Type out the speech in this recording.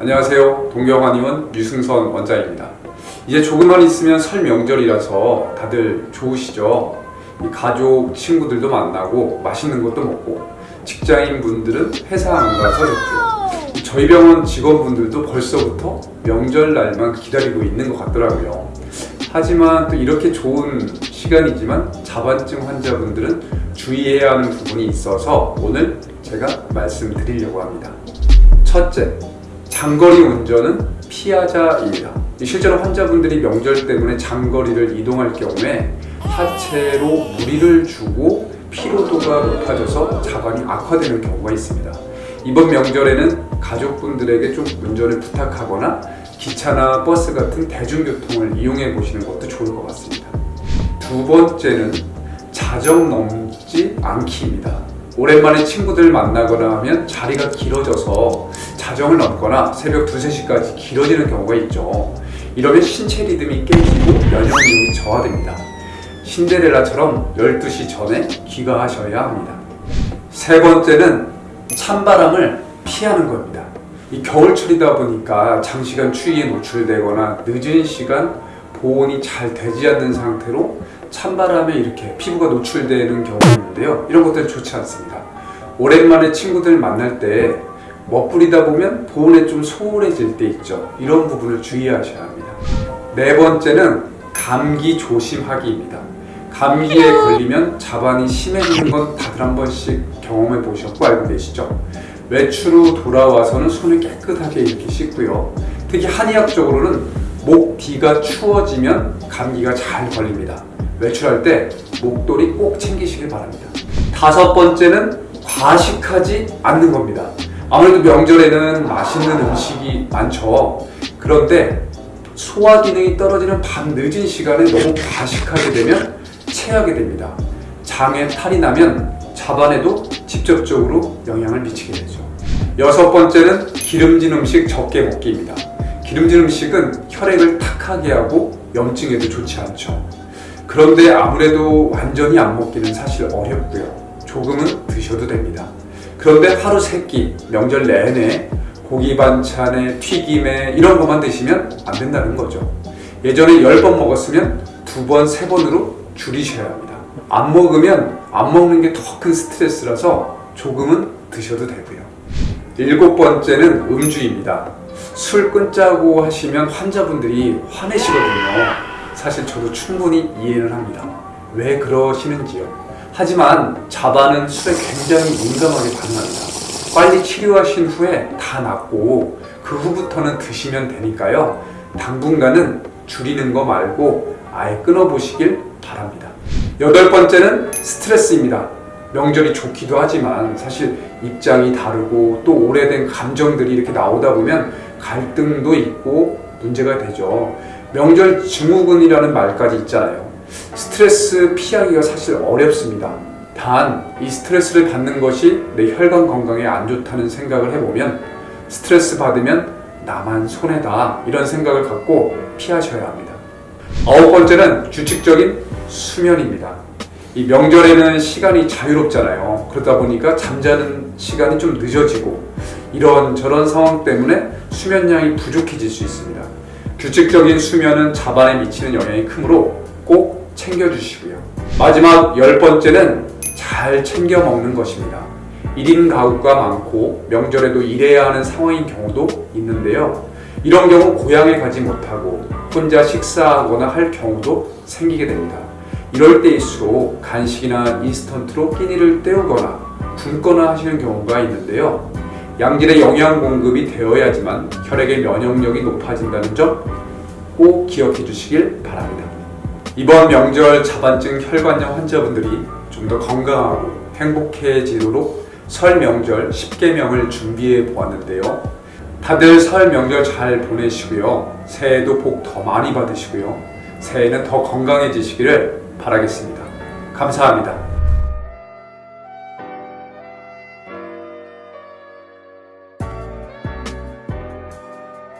안녕하세요. 동경한의원 유승선 원장입니다. 이제 조금만 있으면 설 명절이라서 다들 좋으시죠? 이 가족, 친구들도 만나고 맛있는 것도 먹고 직장인 분들은 회사 안 가서 좋고요. 저희 병원 직원분들도 벌써부터 명절 날만 기다리고 있는 것 같더라고요. 하지만 또 이렇게 좋은 시간이지만 자반증 환자분들은 주의해야 하는 부분이 있어서 오늘 제가 말씀드리려고 합니다. 첫째, 장거리 운전은 피하자입니다. 실제로 환자분들이 명절 때문에 장거리를 이동할 경우에 하체로 무리를 주고 피로도가 높아져서 자반이 악화되는 경우가 있습니다. 이번 명절에는 가족분들에게 좀 운전을 부탁하거나 기차나 버스 같은 대중교통을 이용해 보시는 것도 좋을 것 같습니다. 두 번째는 자정 넘지 않기입니다. 오랜만에 친구들 만나거나 하면 자리가 길어져서 자정을 넘거나 새벽 2, 3시까지 길어지는 경우가 있죠. 이러면 신체 리듬이 깨지고 면역력이 저하됩니다. 신데렐라처럼 12시 전에 귀가하셔야 합니다. 세 번째는 찬바람을 피하는 겁니다. 이 겨울철이다 보니까 장시간 추위에 노출되거나 늦은 시간 보온이 잘 되지 않는 상태로 찬바람에 이렇게 피부가 노출되는 경우가 있는데요. 이런 것들은 좋지 않습니다. 오랜만에 친구들 만날 때 멋부리다 보면 보온에 좀 소홀해질 때 있죠. 이런 부분을 주의하셔야 합니다. 네 번째는 감기 조심하기입니다. 감기에 걸리면 자반이 심해지는 건 다들 한 번씩 경험해 보셨고 알고 계시죠? 외출 후 돌아와서는 손을 깨끗하게 이렇게 씻고요. 특히 한의학적으로는 목 뒤가 추워지면 감기가 잘 걸립니다. 외출할 때 목도리 꼭 챙기시길 바랍니다. 다섯 번째는 과식하지 않는 겁니다. 아무래도 명절에는 맛있는 음식이 많죠. 그런데 소화 기능이 떨어지는 밤 늦은 시간에 너무 과식하게 되면 체하게 됩니다. 장에 탈이 나면 자반에도 직접적으로 영향을 미치게 되죠. 여섯 번째는 기름진 음식 적게 먹기입니다. 기름진 음식은 혈액을 탁하게 하고 염증에도 좋지 않죠. 그런데 아무래도 완전히 안 먹기는 사실 어렵고요. 조금은 드셔도 됩니다. 그런데 하루 세끼 명절 내내 고기 반찬에 튀김에 이런 것만 드시면 안 된다는 거죠. 예전에 10번 먹었으면 2번, 3번으로 줄이셔야 합니다. 안 먹으면 안 먹는 게 더 큰 스트레스라서 조금은 드셔도 되고요. 일곱 번째는 음주입니다. 술 끊자고 하시면 환자분들이 화내시거든요. 사실 저도 충분히 이해를 합니다. 왜 그러시는지요? 하지만 자반은 술에 굉장히 민감하게 반응합니다. 빨리 치료하신 후에 다 낫고 그 후부터는 드시면 되니까요. 당분간은 줄이는 거 말고 아예 끊어보시길 바랍니다. 여덟 번째는 스트레스입니다. 명절이 좋기도 하지만 사실 입장이 다르고 또 오래된 감정들이 이렇게 나오다 보면 갈등도 있고 문제가 되죠. 명절 증후군이라는 말까지 있잖아요. 스트레스 피하기가 사실 어렵습니다. 단, 이 스트레스를 받는 것이 내 혈관 건강에 안 좋다는 생각을 해보면 스트레스 받으면 나만 손해다 이런 생각을 갖고 피하셔야 합니다. 아홉 번째는 규칙적인 수면입니다. 이 명절에는 시간이 자유롭잖아요. 그러다 보니까 잠자는 시간이 좀 늦어지고 이런 저런 상황 때문에 수면량이 부족해질 수 있습니다. 규칙적인 수면은 자반에 미치는 영향이 크므로 꼭 챙겨주시고요. 마지막 열 번째는 잘 챙겨 먹는 것입니다. 1인 가구가 많고 명절에도 일해야 하는 상황인 경우도 있는데요. 이런 경우 고향에 가지 못하고 혼자 식사하거나 할 경우도 생기게 됩니다. 이럴 때일수록 간식이나 인스턴트로 끼니를 때우거나 굶거나 하시는 경우가 있는데요. 양질의 영양 공급이 되어야지만 혈액의 면역력이 높아진다는 점 꼭 기억해 주시길 바랍니다. 이번 명절 자반증 혈관염 환자분들이 좀 더 건강하고 행복해지도록 설 명절 10개명을 준비해 보았는데요. 다들 설 명절 잘 보내시고요. 새해도 복 더 많이 받으시고요. 새해는 더 건강해지시기를 바라겠습니다. 감사합니다.